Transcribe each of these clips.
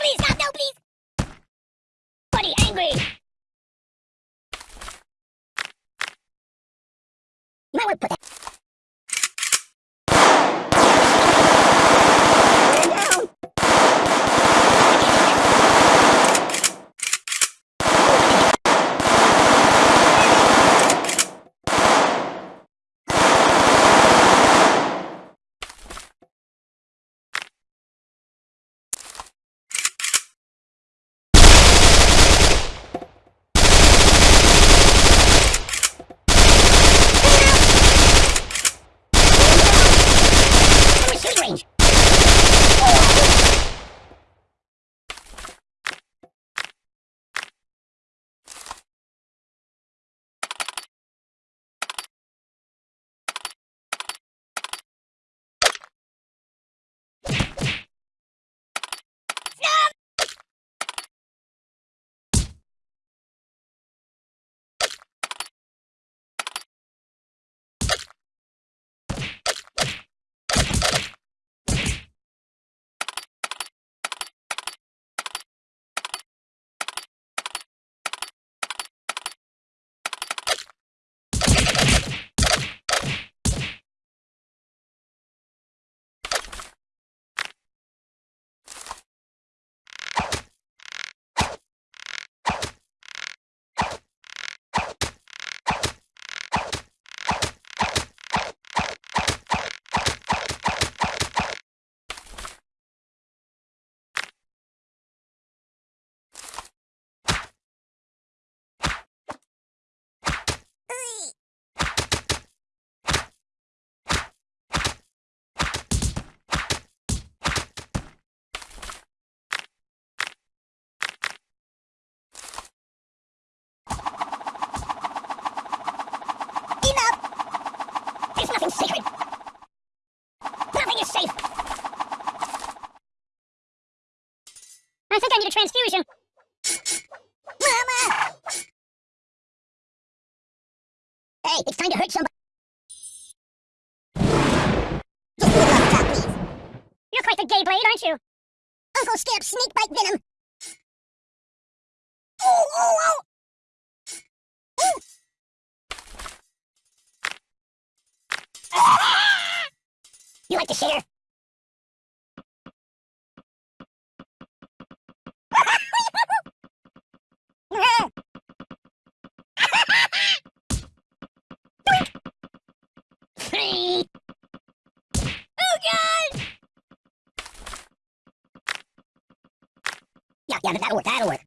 please! Stop, no, please! Buddy, angry! You're quite the gay blade, aren't you? Uncle Scamp snake bite venom. Oh, oh, oh! You like to share? oh god! Yeah, that'll work, that'll work.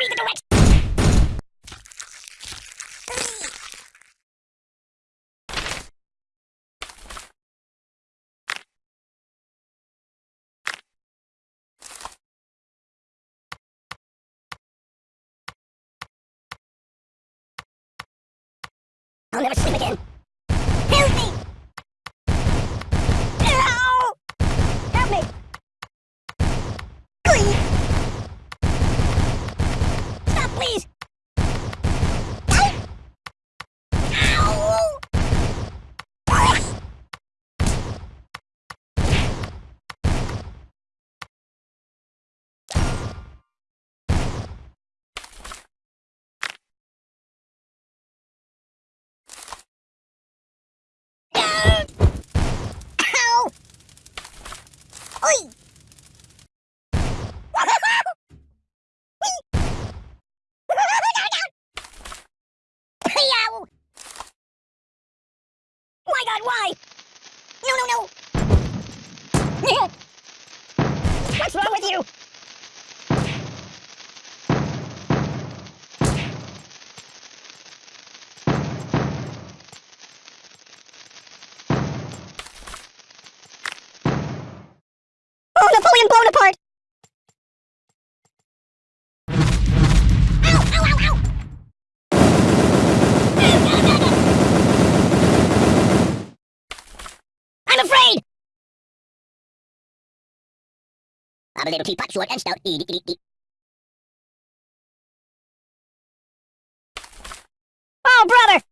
Read the directions! I'll never sleep again. Help me! Ow! Help me! Please! Stop, please! Oi! I'm a little teapot, short and stout. Eat, eat, eat. Oh, brother!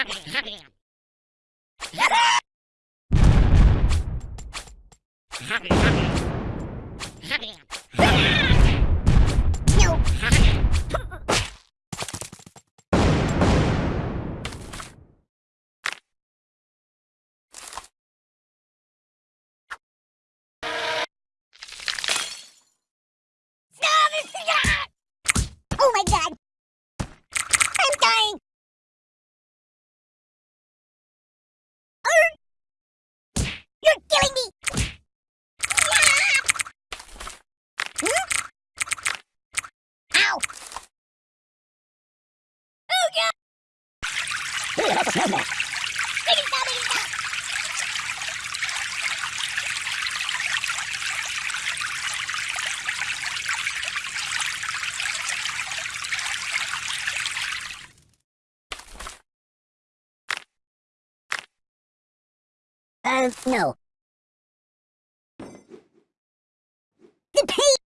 Happy, happy. Um, no. The pain!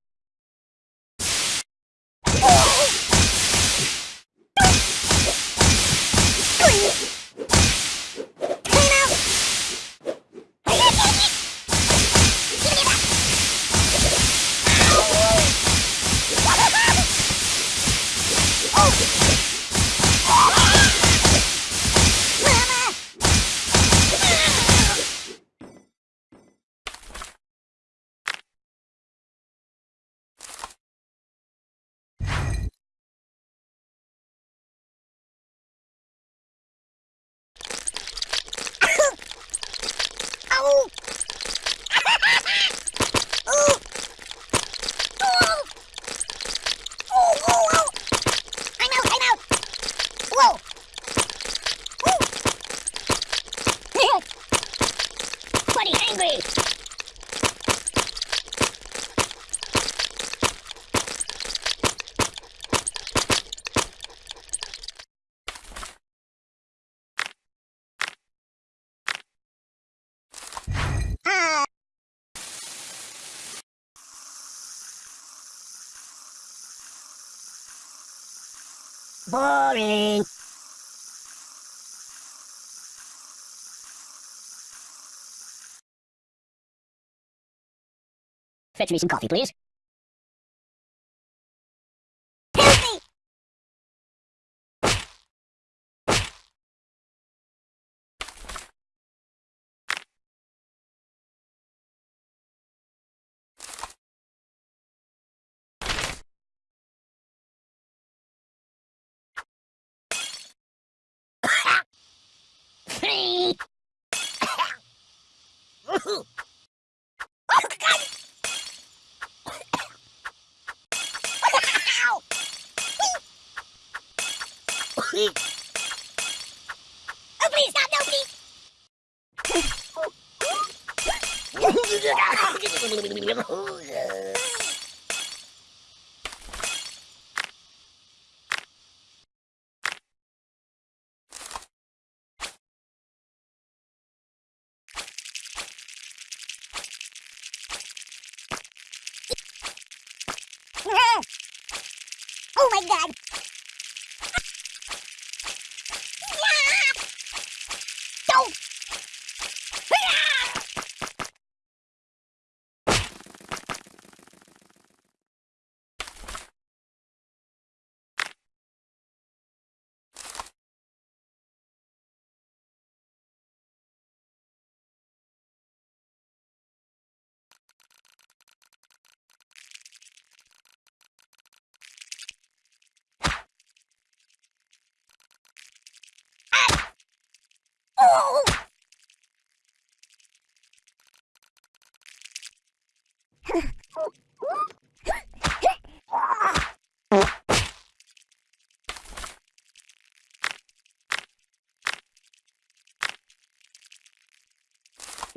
Boring. Fetch me some coffee, please. oh, God. wow. oh, please, stop, no, please. dog.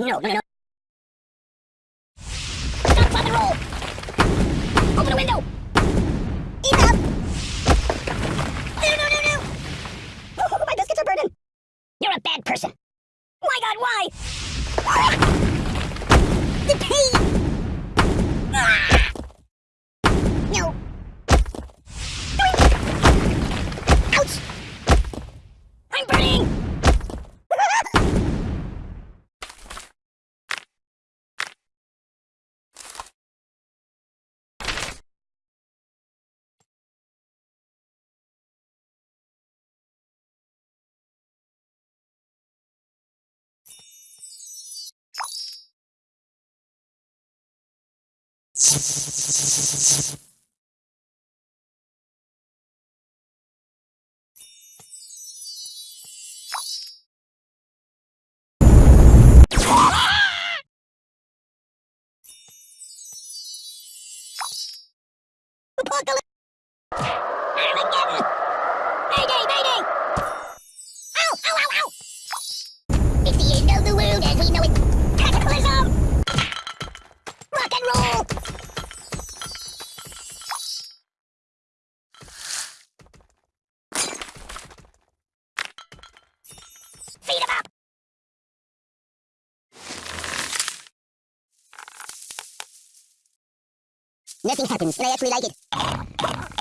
no, no, no. Thank you. Nothing happens, but I actually like it.